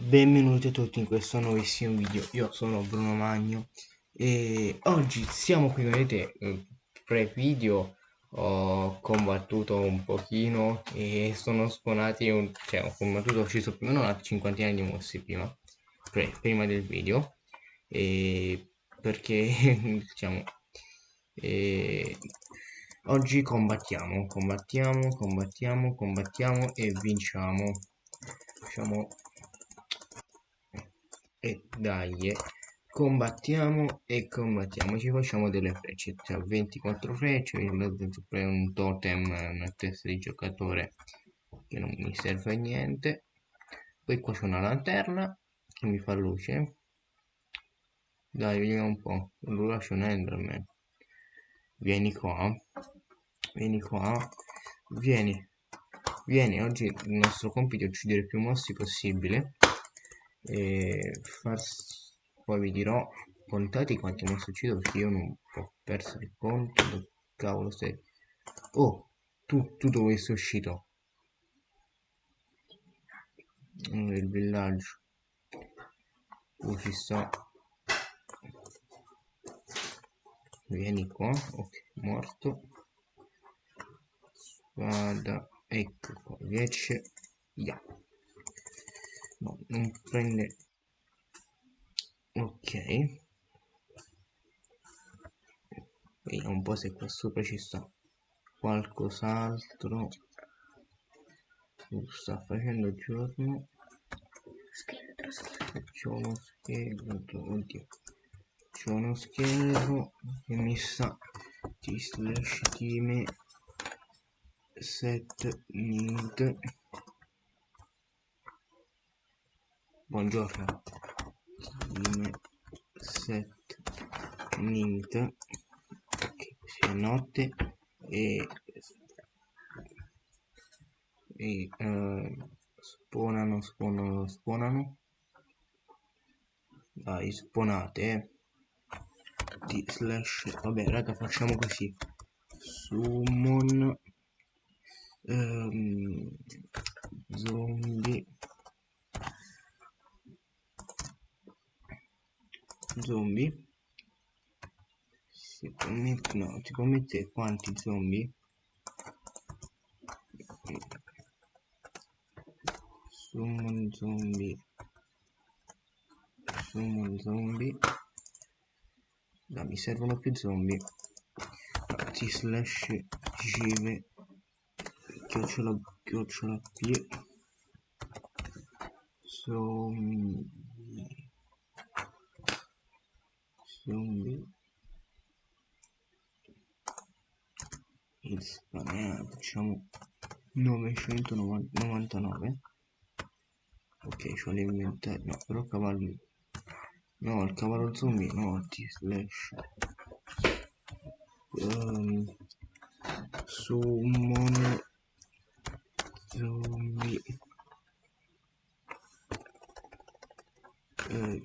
Benvenuti a tutti in questo nuovissimo video, io sono Bruno Magno e oggi siamo qui, vedete, pre-video. Ho combattuto un pochino e sono spawnati, un, cioè ho combattuto, ho ucciso più o meno una cinquantina di mossi prima, pre, prima del video, e perché diciamo, e oggi combattiamo, combattiamo, combattiamo, combattiamo e vinciamo. Facciamo e dai combattiamo e combattiamo. Ci facciamo delle frecce cioè 24 frecce un totem una testa di giocatore che non mi serve a niente. Poi qua c'è una lanterna che mi fa luce. Dai vediamo un po' lo lascio un enderman. Vieni qua. Vieni qua. Vieni. Vieni oggi il nostro compito è uccidere più mossi possibile e far... poi vi dirò contate quanti mostri uccido perché io non ho perso il conto dove cavolo sei oh tu, tu dove sei uscito. Il villaggio. Oh ci sta. Vieni qua ok morto. Spada ecco qua 10 yeah no non prende ok vediamo un po' se qua sopra ci sta qualcos'altro sta facendo giorno c'è uno scheletro oddio c'è uno scheletro che mi sa di slash team set need buongiorno. Team set need ok sia notte e, e uh, spawnano spawnano spawnano dai spawnate eh. slash vabbè raga facciamo così. Summon um, zombie zombie? Si può mettere no si può mettere quanti zombie? Summon zombie. Summon zombie. No, mi servono più zombie. T slash give chiocciola chiocciola p zombie zombie il spam facciamo 999 ok c'ho l'inventario no però cavalli no il cavallo zombie no t slash. Um, summon zombie. Eh,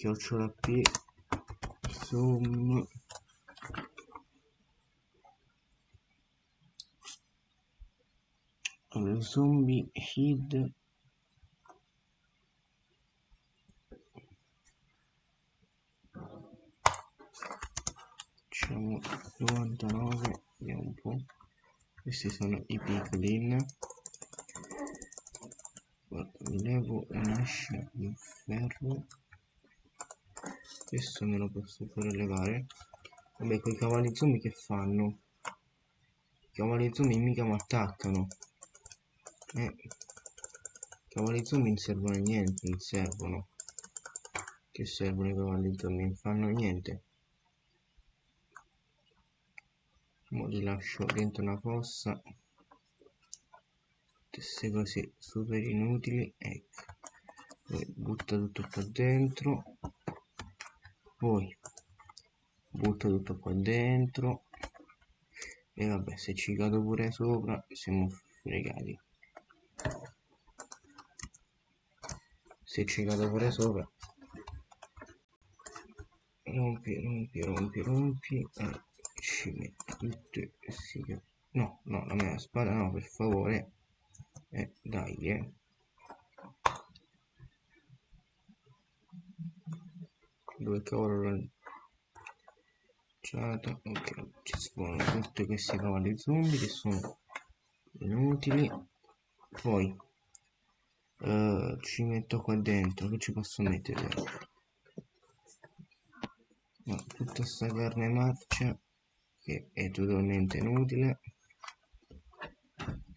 chiocciola p zoom. Zombie hid facciamo 99 vediamo un po' questi sono i piglin guarda levo un'ascia di ferro questo me lo posso fare levare vabbè quei cavalli zombie che fanno? I cavalli zombie mica mi attaccano eh. I cavalli zombie non servono a niente non servono. Che servono i cavalli zombie? Non fanno niente. Mo li lascio dentro una fossa. Queste cose super inutili ecco. Butta tutto qua dentro poi butto tutto qua dentro. E vabbè se ci cado pure sopra siamo fregati. Se ci cado pure sopra. Rompi rompi rompi rompi e ci metto tutte sì no no la mia spada no per favore. Eh dai eh dove cavolo l'ho lanciata ok ci sono tutti questi cavalli zombie che sono inutili. Poi uh, ci metto qua dentro che ci posso mettere? No, tutta questa carne marcia che è totalmente inutile.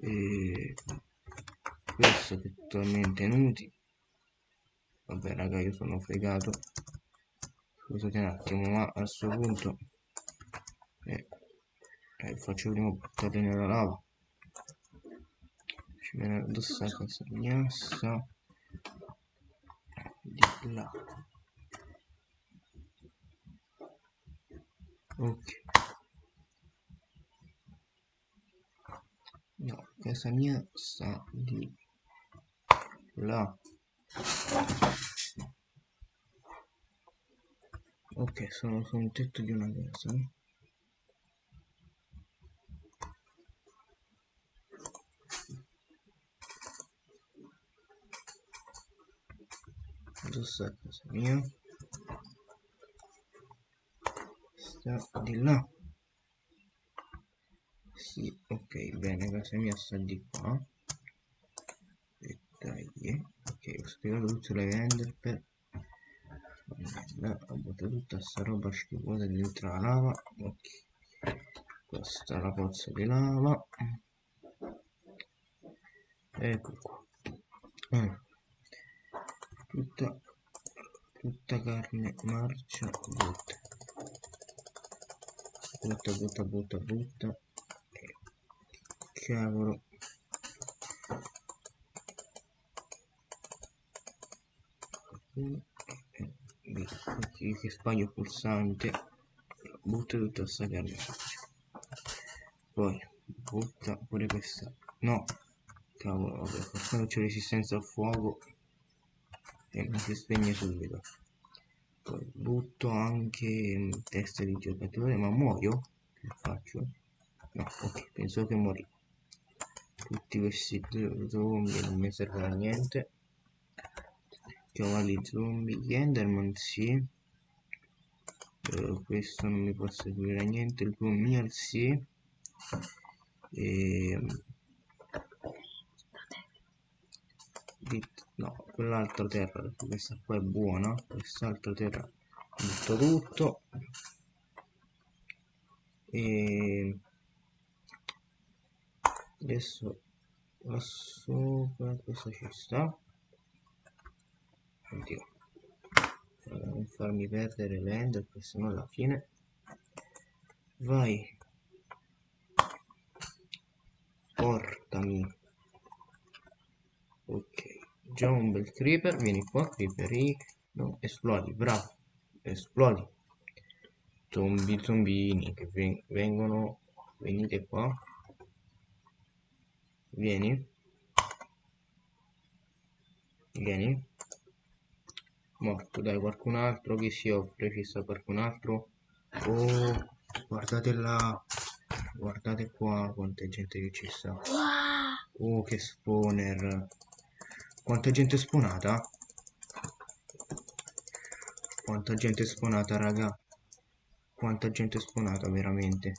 E questo è totalmente inutile. Vabbè raga io sono fregato scusate un attimo ma a questo punto eh, eh, faccio prima buttarli nella lava. Ci viene addosso la casa gnassa di là. Ok. No casa mia sta di là ok sono su un tetto di una casa addosso a casa mia. Sta di là. Sì ok bene casa mia sta di qua. E dai ok ho spiegato tutte le render per ho buttato tutta sta roba schifosa dentro la lava. Ok. Questa è la pozza di lava. Ecco qua. Mm. tutta tutta carne marcia butta. Butta butta butta butta. Cavolo che sbaglio pulsante. Butta tutta questa carne. Poi butta pure questa. No cavolo vabbè quando c'è resistenza al fuoco e non si spegne subito. Poi butto anche testa di giocatore ma muoio? Che faccio? No ok penso che morì. Tutti questi zombie non mi servono a niente cavalli zombie. Enderman sì. Uh, questo non mi può servire a niente. Il Lumiere sì. E no quell'altra terra questa qua è buona. Quest'altra terra butto tutto. E adesso qua sopra questo ci sta oddio. Non farmi perdere l'ender perché sennò alla fine. Vai. Portami. Ok. Già un bel creeper vieni qua creeperi no esplodi bravo. Esplodi. Zombi zombini che vengono venite qua. Vieni. Vieni morto dai qualcun altro? Che si offre? Ci sta qualcun altro? Oh guardate là. Guardate qua quanta gente che ci sta. Oh che spawner. Quanta gente spawnata? Quanta gente spawnata raga. Quanta gente spawnata veramente.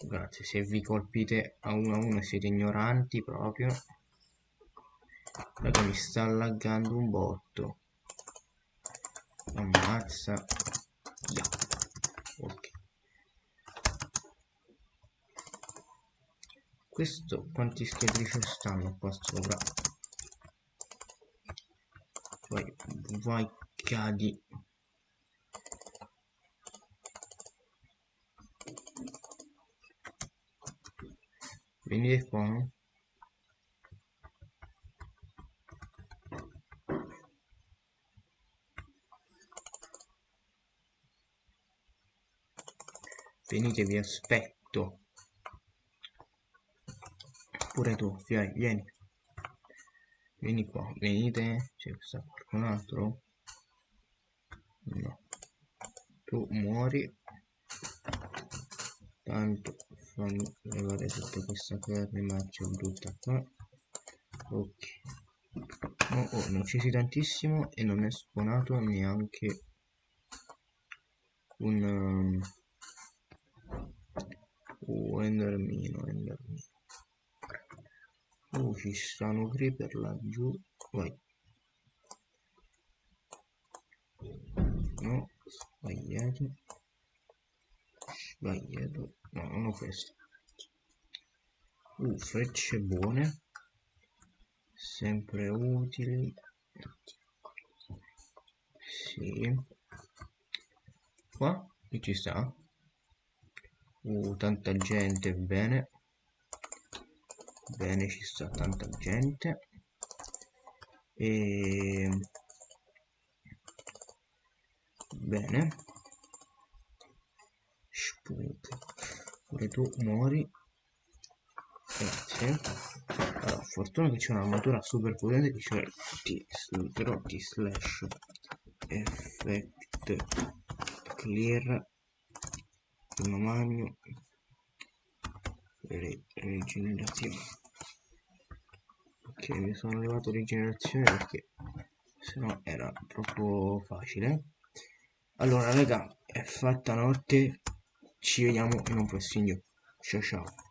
Grazie se vi colpite a uno a uno siete ignoranti proprio raga mi sta laggando un botto. Ammazza. Yeah. ok. Questo quanti scheletri ci stanno qua sopra? Vai vai cadi. Venite qua venite vi aspetto. Pure tu vieni vieni. Vieni qua venite c'è qualcun altro? No. Tu muori. Tanto fammi levare tutta questa carne marcia brutta qua. Ok. Oh, oh, ne ho uccisi tantissimo e non è spawnato neanche un um, uh, endermino endermino. Uh, ci stanno creeper laggiù. Vai. No sbagliato. Sbagliato. No non ho questo. Uh, frecce buone. Sempre utili. Sì. Qua che ci sta uh, tanta gente bene. Bene ci sta tanta gente. E bene. Spunk. pure tu muori. Grazie. Allora, fortuna che c'è un'armatura super potente che c'è il T slash effect clear primo magno Re rigenerazione ok mi sono levato rigenerazione perché se no era troppo facile. Allora raga è fatta notte ci vediamo in un prossimo video. Ciao ciao